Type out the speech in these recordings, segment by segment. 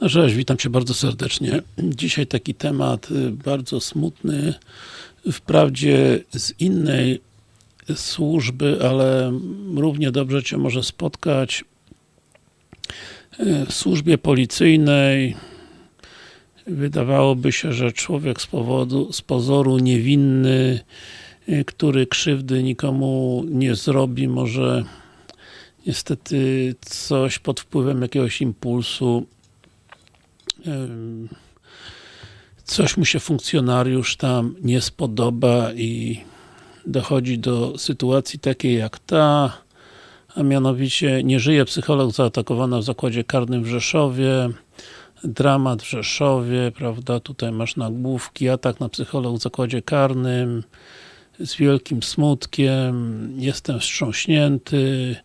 No cześć, witam Cię bardzo serdecznie. Dzisiaj taki temat y, bardzo smutny, wprawdzie z innej służby, ale równie dobrze Cię może spotkać y, w służbie policyjnej. Wydawałoby się, że człowiek z powodu, z pozoru niewinny, y, który krzywdy nikomu nie zrobi, może niestety coś pod wpływem jakiegoś impulsu coś mu się funkcjonariusz tam nie spodoba i dochodzi do sytuacji takiej jak ta, a mianowicie nie żyje psycholog zaatakowana w zakładzie karnym w Rzeszowie, dramat w Rzeszowie, prawda, tutaj masz nagłówki, atak na psycholog w zakładzie karnym, z wielkim smutkiem, jestem wstrząśnięty,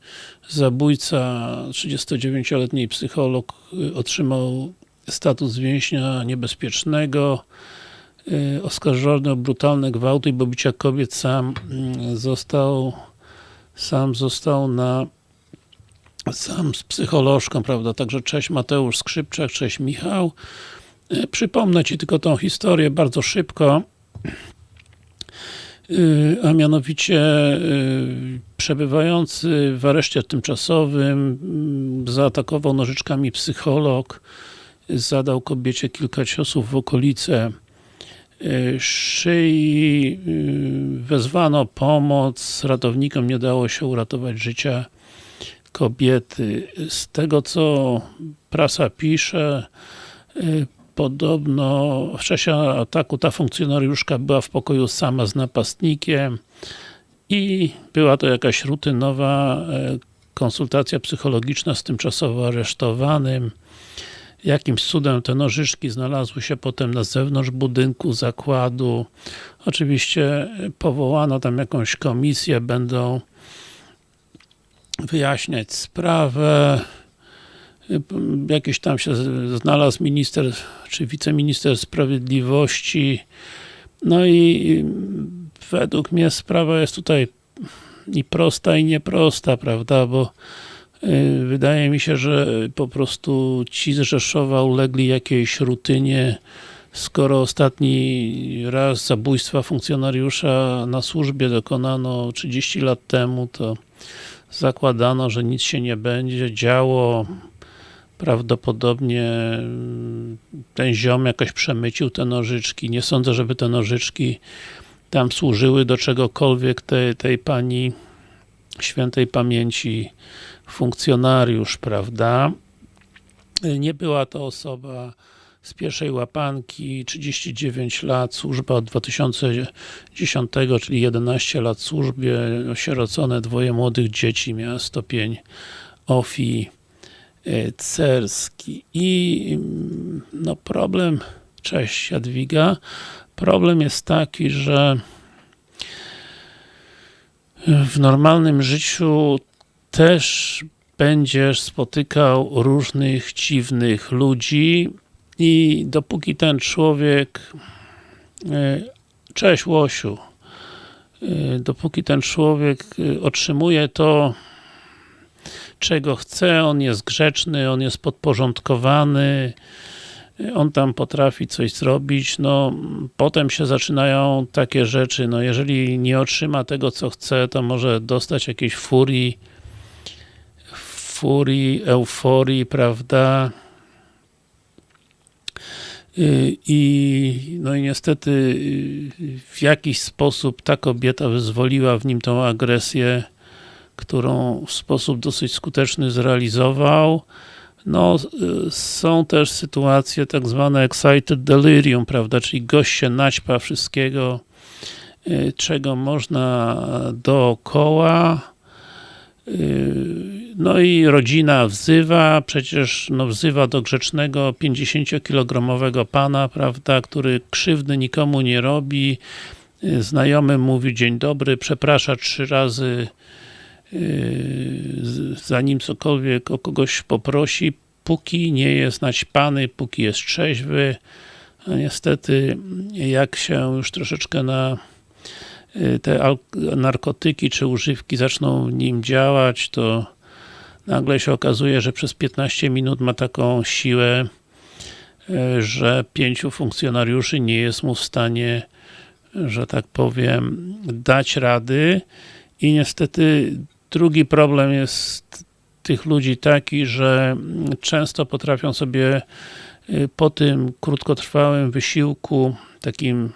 zabójca, 39-letni psycholog y, otrzymał status więźnia niebezpiecznego, y, oskarżony o brutalne gwałty i pobicia kobiet sam mm, został sam został na sam z psycholożką, prawda, także cześć Mateusz Skrzypczak, cześć Michał. Y, przypomnę Ci tylko tą historię bardzo szybko, y, a mianowicie przebywający w areszcie tymczasowym mm, zaatakował nożyczkami psycholog, zadał kobiecie kilka ciosów w okolice e, szyi, e, wezwano pomoc, ratownikom nie dało się uratować życia kobiety. Z tego co prasa pisze, e, podobno w czasie ataku ta funkcjonariuszka była w pokoju sama z napastnikiem i była to jakaś rutynowa konsultacja psychologiczna z tymczasowo aresztowanym. Jakimś cudem te nożyczki znalazły się potem na zewnątrz budynku zakładu. Oczywiście powołano tam jakąś komisję, będą wyjaśniać sprawę. Jakiś tam się znalazł minister, czy wiceminister sprawiedliwości. No i według mnie sprawa jest tutaj i prosta, i nieprosta, prawda, bo wydaje mi się, że po prostu ci z Rzeszowa ulegli jakiejś rutynie, skoro ostatni raz zabójstwa funkcjonariusza na służbie dokonano 30 lat temu, to zakładano, że nic się nie będzie działo. Prawdopodobnie mm, ten ziom jakoś przemycił te nożyczki. Nie sądzę, żeby te nożyczki tam służyły do czegokolwiek tej, tej pani świętej pamięci funkcjonariusz, prawda? Nie była to osoba z pierwszej łapanki, 39 lat, służba od 2010, czyli 11 lat służbie, osierocone dwoje młodych dzieci, miała stopień OFI cerski i no problem, cześć Jadwiga, problem jest taki, że w normalnym życiu też będziesz spotykał różnych dziwnych ludzi i dopóki ten człowiek e, cześć Łosiu e, dopóki ten człowiek e, otrzymuje to czego chce, on jest grzeczny, on jest podporządkowany on tam potrafi coś zrobić, no potem się zaczynają takie rzeczy, no jeżeli nie otrzyma tego co chce, to może dostać jakiejś furii furii, euforii, prawda? Y, I no i niestety y, w jakiś sposób ta kobieta wyzwoliła w nim tą agresję, którą w sposób dosyć skuteczny zrealizował. No, y, są też sytuacje tak zwane excited delirium, prawda, czyli gość się naćpa wszystkiego, czego można dookoła, no i rodzina wzywa, przecież no wzywa do grzecznego 50-kilogramowego pana, prawda, który krzywdy nikomu nie robi. Znajomy mówi dzień dobry, przeprasza trzy razy yy, zanim cokolwiek o kogoś poprosi, póki nie jest naćpany, póki jest trzeźwy. A niestety, jak się już troszeczkę na yy, te narkotyki czy używki zaczną nim działać, to nagle się okazuje, że przez 15 minut ma taką siłę, e, że pięciu funkcjonariuszy nie jest mu w stanie, że tak powiem, dać rady. I niestety drugi problem jest tych ludzi taki, że często potrafią sobie y, po tym krótkotrwałym wysiłku, takim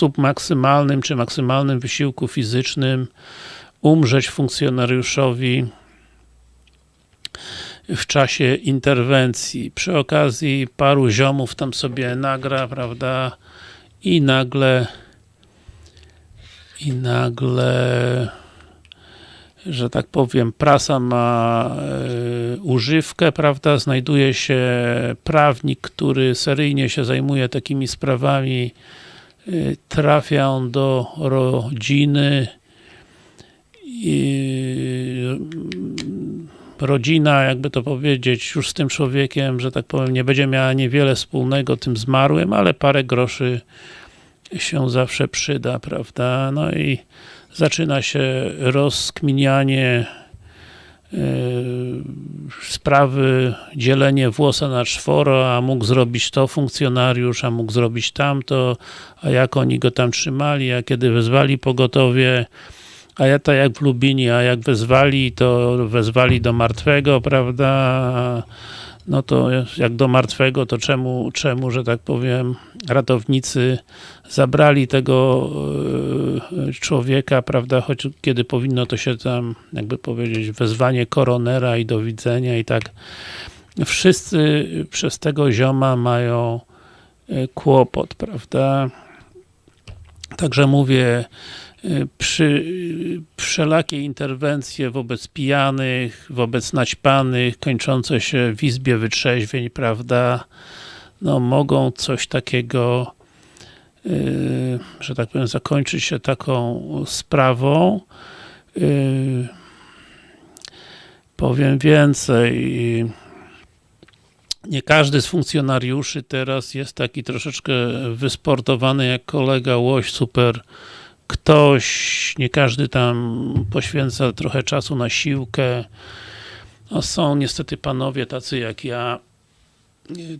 submaksymalnym czy maksymalnym wysiłku fizycznym umrzeć funkcjonariuszowi w czasie interwencji. Przy okazji paru ziomów tam sobie nagra, prawda, i nagle i nagle że tak powiem, prasa ma e, używkę, prawda, znajduje się prawnik, który seryjnie się zajmuje takimi sprawami, trafia on do rodziny i rodzina, jakby to powiedzieć, już z tym człowiekiem, że tak powiem, nie będzie miała niewiele wspólnego tym zmarłym, ale parę groszy się zawsze przyda, prawda, no i zaczyna się rozkminianie sprawy, dzielenie włosa na czworo, a mógł zrobić to funkcjonariusz, a mógł zrobić tamto, a jak oni go tam trzymali, a kiedy wezwali pogotowie, a ja tak jak w Lubinie, a jak wezwali, to wezwali do martwego, prawda, no to jak do martwego, to czemu, czemu, że tak powiem, ratownicy zabrali tego e, człowieka, prawda, choć kiedy powinno to się tam, jakby powiedzieć, wezwanie koronera i do widzenia i tak. Wszyscy przez tego zioma mają e, kłopot, prawda. Także mówię, przy wszelakie interwencje wobec pijanych, wobec naćpanych, kończące się w izbie wytrzeźwień, prawda, no mogą coś takiego, yy, że tak powiem, zakończyć się taką sprawą. Yy, powiem więcej, nie każdy z funkcjonariuszy teraz jest taki troszeczkę wysportowany jak kolega Łoś, super ktoś, nie każdy tam poświęca trochę czasu na siłkę. No są niestety panowie tacy jak ja,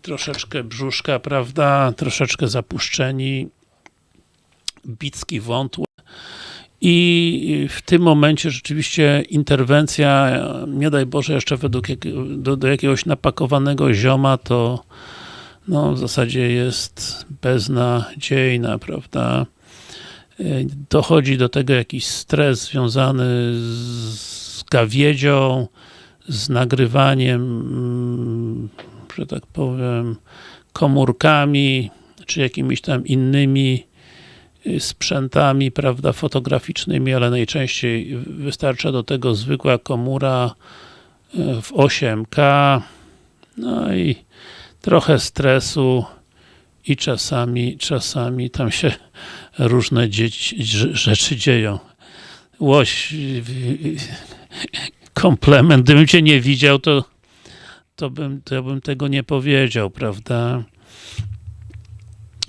troszeczkę brzuszka, prawda, troszeczkę zapuszczeni, bicki wątłe. I w tym momencie rzeczywiście interwencja, nie daj Boże, jeszcze według jak, do, do jakiegoś napakowanego zioma, to no, w zasadzie jest beznadziejna, prawda dochodzi do tego jakiś stres związany z gawiedzią, z nagrywaniem, mm, że tak powiem, komórkami, czy jakimiś tam innymi y, sprzętami, prawda, fotograficznymi, ale najczęściej wystarcza do tego zwykła komura y, w 8K, no i trochę stresu i czasami, czasami tam się różne dzieci, rzeczy dzieją. Łoś, komplement. Gdybym cię nie widział, to, to, bym, to bym tego nie powiedział, prawda?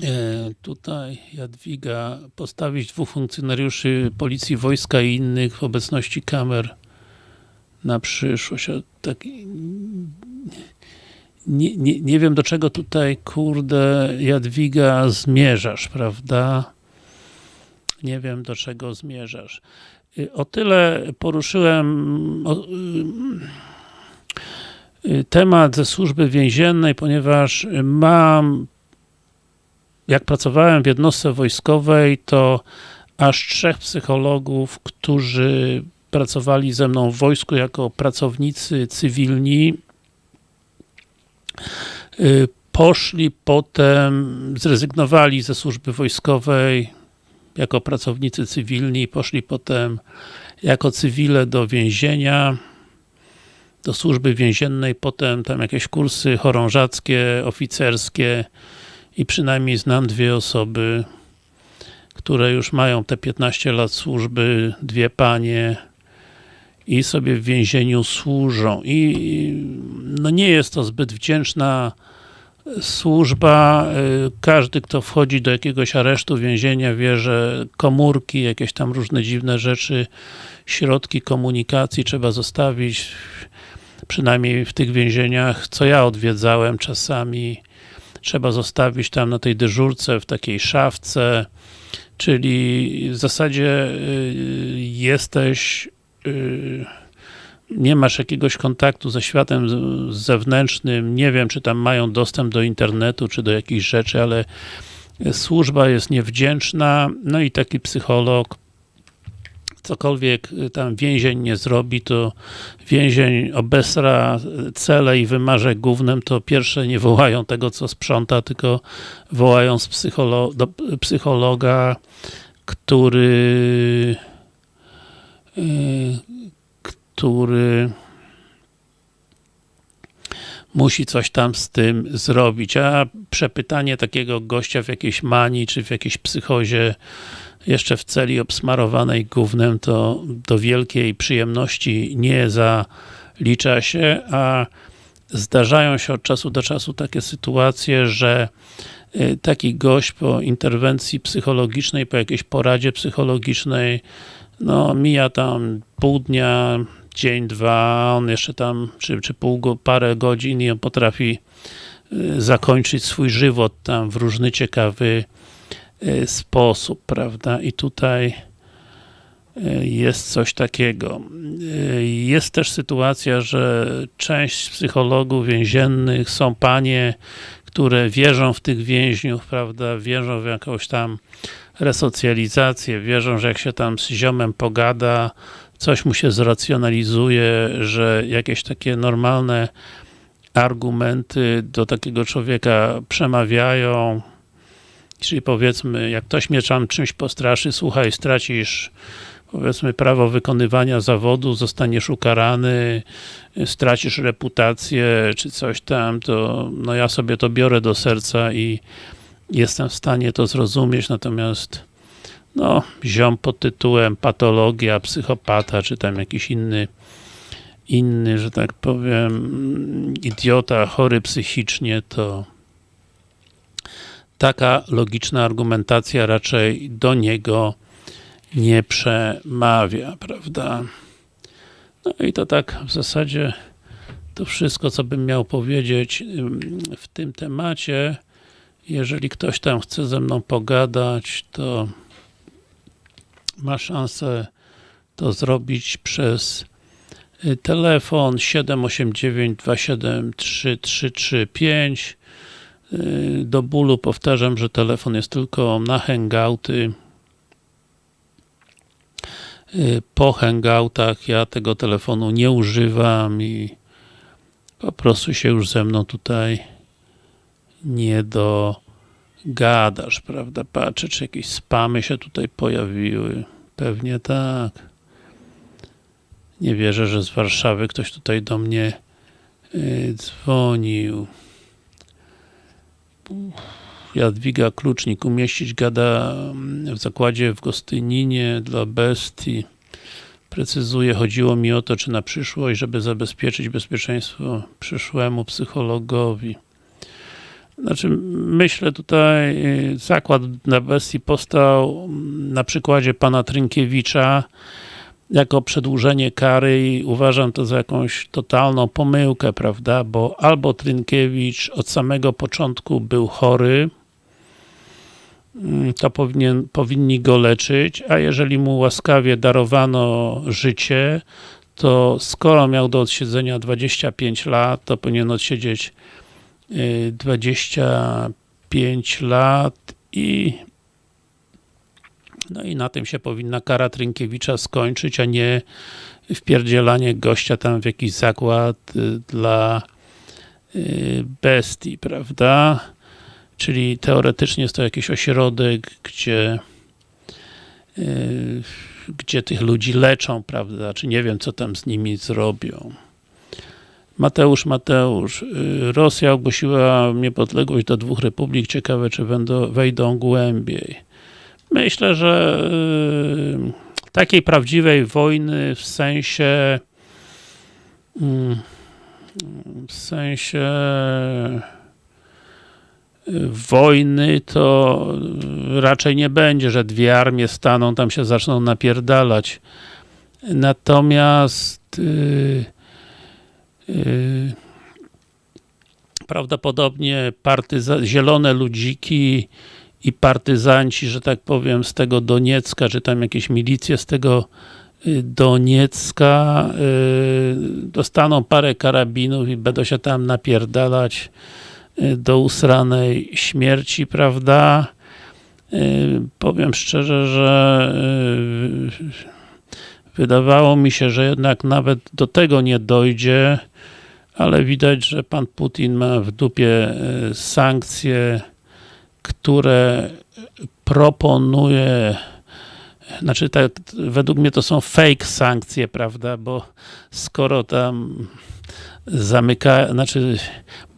E, tutaj Jadwiga postawić dwóch funkcjonariuszy policji, wojska i innych w obecności kamer na przyszłość. Tak, nie, nie, nie wiem do czego tutaj, kurde, Jadwiga zmierzasz, prawda? Nie wiem do czego zmierzasz. Y, o tyle poruszyłem y, y, temat ze służby więziennej, ponieważ mam jak pracowałem w jednostce wojskowej, to aż trzech psychologów, którzy pracowali ze mną w wojsku jako pracownicy cywilni, poszli potem, zrezygnowali ze służby wojskowej jako pracownicy cywilni, poszli potem jako cywile do więzienia, do służby więziennej, potem tam jakieś kursy chorążackie, oficerskie i przynajmniej znam dwie osoby, które już mają te 15 lat służby, dwie panie, i sobie w więzieniu służą. I no nie jest to zbyt wdzięczna służba. Każdy, kto wchodzi do jakiegoś aresztu, więzienia, wie, że komórki, jakieś tam różne dziwne rzeczy, środki komunikacji trzeba zostawić przynajmniej w tych więzieniach, co ja odwiedzałem czasami, trzeba zostawić tam na tej dyżurce, w takiej szafce, czyli w zasadzie y, jesteś y, nie masz jakiegoś kontaktu ze światem zewnętrznym, nie wiem, czy tam mają dostęp do internetu, czy do jakichś rzeczy, ale służba jest niewdzięczna, no i taki psycholog cokolwiek tam więzień nie zrobi, to więzień obesra cele i wymarze głównym, to pierwsze nie wołają tego, co sprząta, tylko wołają z psycholo do psychologa, który który musi coś tam z tym zrobić, a przepytanie takiego gościa w jakiejś manii, czy w jakiejś psychozie, jeszcze w celi obsmarowanej gównem, to do wielkiej przyjemności nie zalicza się, a zdarzają się od czasu do czasu takie sytuacje, że y, taki gość po interwencji psychologicznej, po jakiejś poradzie psychologicznej, no mija tam pół dnia, dzień, dwa, on jeszcze tam, czy, czy pół, parę godzin i on potrafi y, zakończyć swój żywot tam w różny ciekawy y, sposób, prawda? I tutaj y, jest coś takiego. Jest też sytuacja, że część psychologów więziennych są panie, które wierzą w tych więźniów, prawda, wierzą w jakąś tam resocjalizację, wierzą, że jak się tam z ziomem pogada, coś mu się zracjonalizuje, że jakieś takie normalne argumenty do takiego człowieka przemawiają, czyli powiedzmy, jak ktoś mnie tam czymś postraszy, słuchaj, stracisz powiedzmy prawo wykonywania zawodu, zostaniesz ukarany, stracisz reputację, czy coś tam, to no ja sobie to biorę do serca i jestem w stanie to zrozumieć, natomiast no, ziom pod tytułem patologia, psychopata, czy tam jakiś inny inny, że tak powiem, idiota, chory psychicznie, to taka logiczna argumentacja raczej do niego nie przemawia, prawda? No i to tak w zasadzie to wszystko, co bym miał powiedzieć w tym temacie. Jeżeli ktoś tam chce ze mną pogadać, to ma szansę to zrobić przez y, telefon 789 273 335 do bólu powtarzam, że telefon jest tylko na hangouty. Y, po hangoutach ja tego telefonu nie używam i po prostu się już ze mną tutaj nie dogadasz, prawda? Patrzę, czy jakieś spamy się tutaj pojawiły. Pewnie tak. Nie wierzę, że z Warszawy ktoś tutaj do mnie yy, dzwonił. Jadwiga Klucznik, umieścić gada w zakładzie w Gostyninie dla bestii. Precyzuję, chodziło mi o to, czy na przyszłość, żeby zabezpieczyć bezpieczeństwo przyszłemu psychologowi. Znaczy, myślę tutaj, y, zakład na bestii powstał na przykładzie pana Trynkiewicza jako przedłużenie kary i uważam to za jakąś totalną pomyłkę, prawda, bo albo Trynkiewicz od samego początku był chory, mm, to powinien, powinni go leczyć, a jeżeli mu łaskawie darowano życie, to skoro miał do odsiedzenia 25 lat, to powinien odsiedzieć 25 lat i no i na tym się powinna kara Trynkiewicza skończyć, a nie wpierdzielanie gościa tam w jakiś zakład y, dla y, bestii, prawda? Czyli teoretycznie jest to jakiś ośrodek, gdzie y, gdzie tych ludzi leczą, prawda? Czy nie wiem, co tam z nimi zrobią. Mateusz, Mateusz, y, Rosja ogłosiła niepodległość do dwóch republik. Ciekawe, czy wejdą, wejdą głębiej. Myślę, że y, takiej prawdziwej wojny w sensie mm, w sensie y, wojny to raczej nie będzie, że dwie armie staną, tam się zaczną napierdalać. Natomiast prawdopodobnie partyza- zielone ludziki i partyzanci, że tak powiem, z tego Doniecka, czy tam jakieś milicje z tego y, Doniecka yy, dostaną parę karabinów i będą się tam napierdalać y, do usranej śmierci, prawda? Powiem szczerze, że wydawało mi się, że jednak nawet do tego nie dojdzie, ale widać, że pan Putin ma w dupie e, sankcje, które proponuje znaczy według mnie to są fake sankcje, prawda, bo skoro tam zamyka, znaczy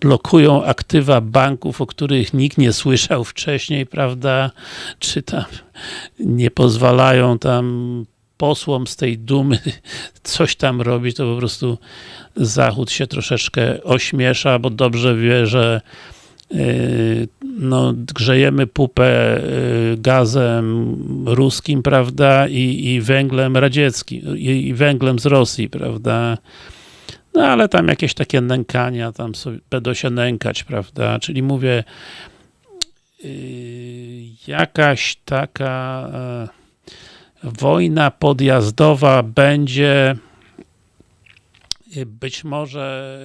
blokują aktywa banków, o których nikt nie słyszał wcześniej, prawda, czy tam nie pozwalają tam posłom z tej dumy coś tam robić, to po prostu Zachód się troszeczkę ośmiesza, bo dobrze wie, że yy, no, grzejemy pupę yy, gazem ruskim, prawda, i, i węglem radzieckim, i, i węglem z Rosji, prawda. No ale tam jakieś takie nękania, tam sobie będą się nękać, prawda, czyli mówię, yy, jakaś taka wojna podjazdowa będzie być może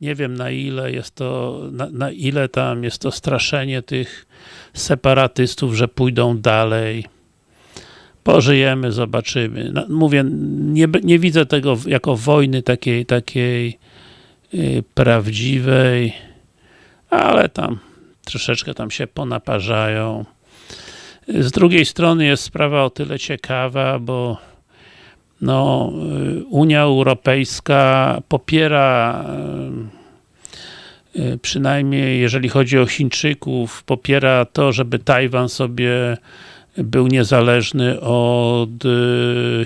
nie wiem na ile jest to, na, na, ile tam jest to straszenie tych separatystów, że pójdą dalej. Pożyjemy, zobaczymy. No, mówię, nie, nie widzę tego jako wojny takiej, takiej yy, prawdziwej, ale tam troszeczkę tam się ponaparzają. Z drugiej strony jest sprawa o tyle ciekawa, bo no, Unia Europejska popiera przynajmniej jeżeli chodzi o Chińczyków, popiera to, żeby Tajwan sobie był niezależny od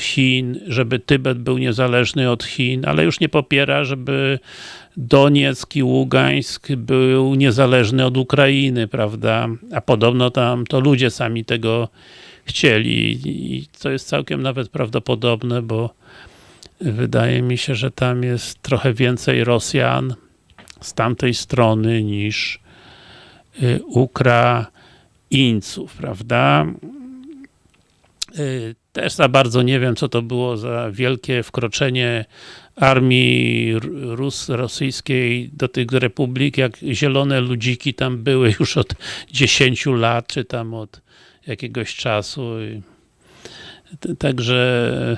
Chin, żeby Tybet był niezależny od Chin, ale już nie popiera, żeby Donieck i Ługańsk był niezależny od Ukrainy, prawda? A podobno tam to ludzie sami tego chcieli i to jest całkiem nawet prawdopodobne, bo wydaje mi się, że tam jest trochę więcej Rosjan z tamtej strony niż y, Ukraińców, prawda? Y, też za bardzo nie wiem, co to było za wielkie wkroczenie armii Rus, rosyjskiej do tych republik, jak zielone ludziki tam były już od 10 lat, czy tam od jakiegoś czasu. Także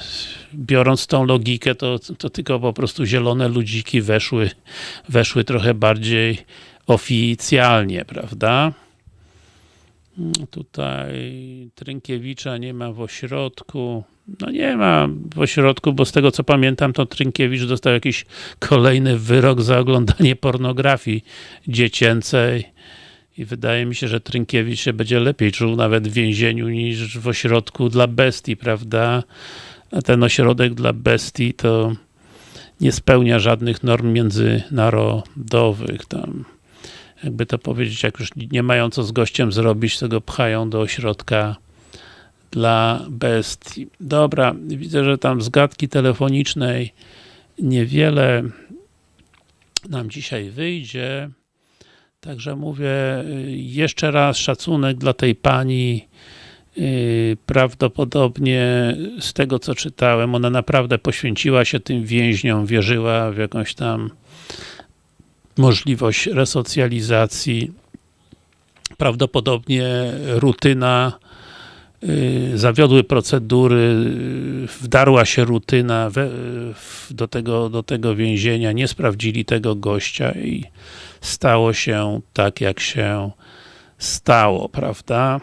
biorąc tą logikę, to, to tylko po prostu zielone ludziki weszły, weszły trochę bardziej oficjalnie, prawda? Tutaj Trynkiewicza nie ma w ośrodku. No nie ma w ośrodku, bo z tego co pamiętam, to Trynkiewicz dostał jakiś kolejny wyrok za oglądanie pornografii dziecięcej. I wydaje mi się, że Trynkiewicz się będzie lepiej czuł nawet w więzieniu niż w ośrodku dla bestii, prawda? A ten ośrodek dla bestii to nie spełnia żadnych norm międzynarodowych. Tam jakby to powiedzieć, jak już nie mają co z gościem zrobić, to go pchają do ośrodka dla bestii. Dobra, widzę, że tam z telefonicznej niewiele nam dzisiaj wyjdzie. Także mówię jeszcze raz szacunek dla tej pani. Prawdopodobnie z tego co czytałem, ona naprawdę poświęciła się tym więźniom, wierzyła w jakąś tam możliwość resocjalizacji. Prawdopodobnie rutyna, yy, zawiodły procedury, wdarła się rutyna we, do, tego, do tego więzienia, nie sprawdzili tego gościa i stało się tak, jak się stało, prawda?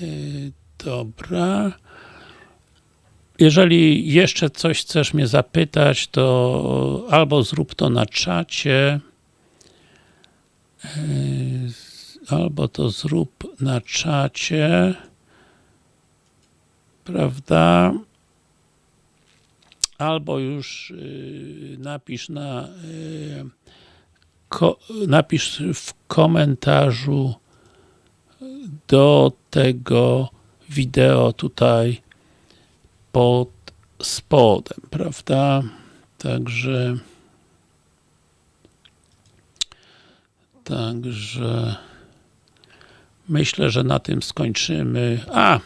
Yy, dobra. Jeżeli jeszcze coś chcesz mnie zapytać, to albo zrób to na czacie, yy, albo to zrób na czacie, prawda? Albo już yy, napisz na yy, napisz w komentarzu do tego wideo tutaj pod spodem, prawda? Także Także myślę, że na tym skończymy. A!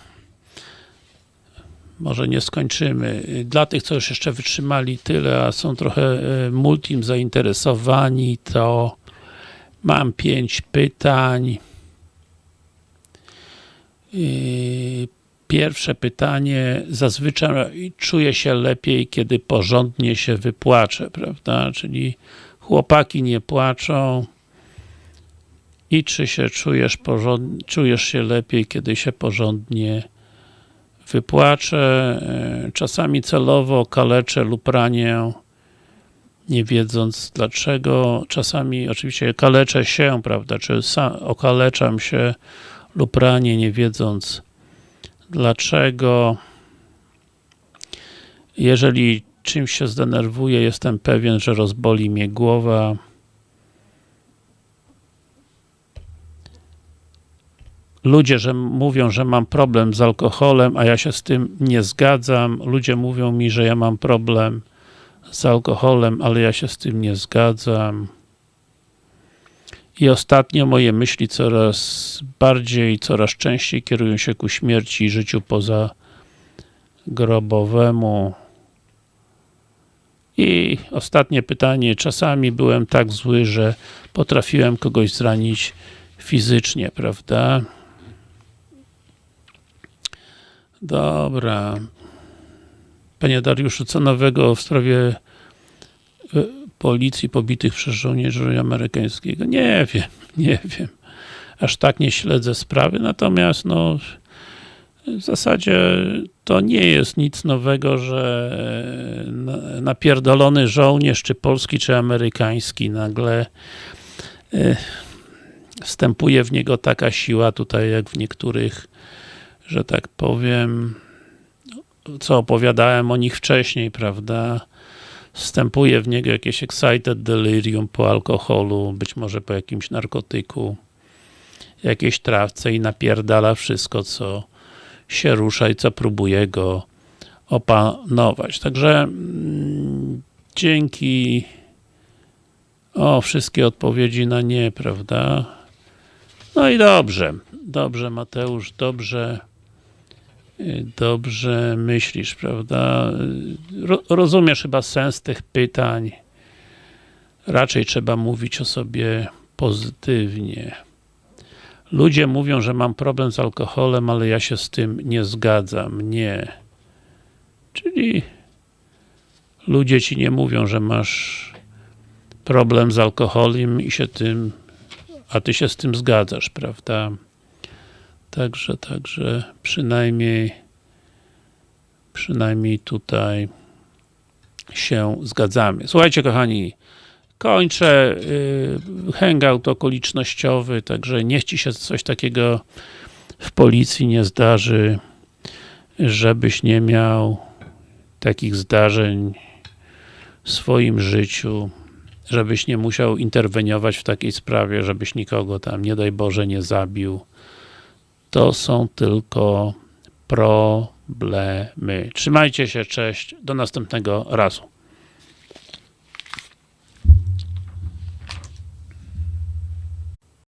Może nie skończymy. Dla tych, co już jeszcze wytrzymali tyle, a są trochę e, multim zainteresowani, to mam pięć pytań. Pierwsze pytanie. Zazwyczaj czuję się lepiej, kiedy porządnie się wypłaczę, prawda? Czyli chłopaki nie płaczą, i czy się czujesz, czujesz się lepiej, kiedy się porządnie wypłaczę. E, czasami celowo kaleczę lub ranię, nie wiedząc dlaczego. Czasami oczywiście kaleczę się, prawda, czy okaleczam się lub ranię, nie wiedząc dlaczego. Jeżeli czymś się zdenerwuję, jestem pewien, że rozboli mnie głowa. ludzie, że mówią, że mam problem z alkoholem, a ja się z tym nie zgadzam. Ludzie mówią mi, że ja mam problem z alkoholem, ale ja się z tym nie zgadzam. I ostatnio moje myśli coraz bardziej, coraz częściej kierują się ku śmierci i życiu poza grobowemu. I ostatnie pytanie. Czasami byłem tak zły, że potrafiłem kogoś zranić fizycznie, prawda? Dobra. Panie Dariuszu, co nowego w sprawie policji pobitych przez żołnierzy amerykańskiego? Nie wiem, nie wiem. Aż tak nie śledzę sprawy, natomiast no w zasadzie to nie jest nic nowego, że napierdolony żołnierz, czy polski, czy amerykański nagle e, wstępuje w niego taka siła tutaj, jak w niektórych że tak powiem, co opowiadałem o nich wcześniej, prawda? Wstępuje w niego jakieś excited delirium po alkoholu, być może po jakimś narkotyku, jakiejś trawce i napierdala wszystko, co się rusza i co próbuje go opanować. Także mm, dzięki o, wszystkie odpowiedzi na nie, prawda? No i dobrze, dobrze Mateusz, dobrze dobrze myślisz, prawda? rozumiesz chyba sens tych pytań. Raczej trzeba mówić o sobie pozytywnie. Ludzie mówią, że mam problem z alkoholem, ale ja się z tym nie zgadzam. Nie. Czyli ludzie ci nie mówią, że masz problem z alkoholem i się tym, a ty się z tym zgadzasz, prawda? Także, także przynajmniej przynajmniej tutaj się zgadzamy. Słuchajcie kochani, kończę yy, hangout okolicznościowy, także niech Ci się coś takiego w policji nie zdarzy, żebyś nie miał takich zdarzeń w swoim życiu, żebyś nie musiał interweniować w takiej sprawie, żebyś nikogo tam, nie daj Boże, nie zabił, to są tylko problemy. Trzymajcie się, cześć, do następnego razu.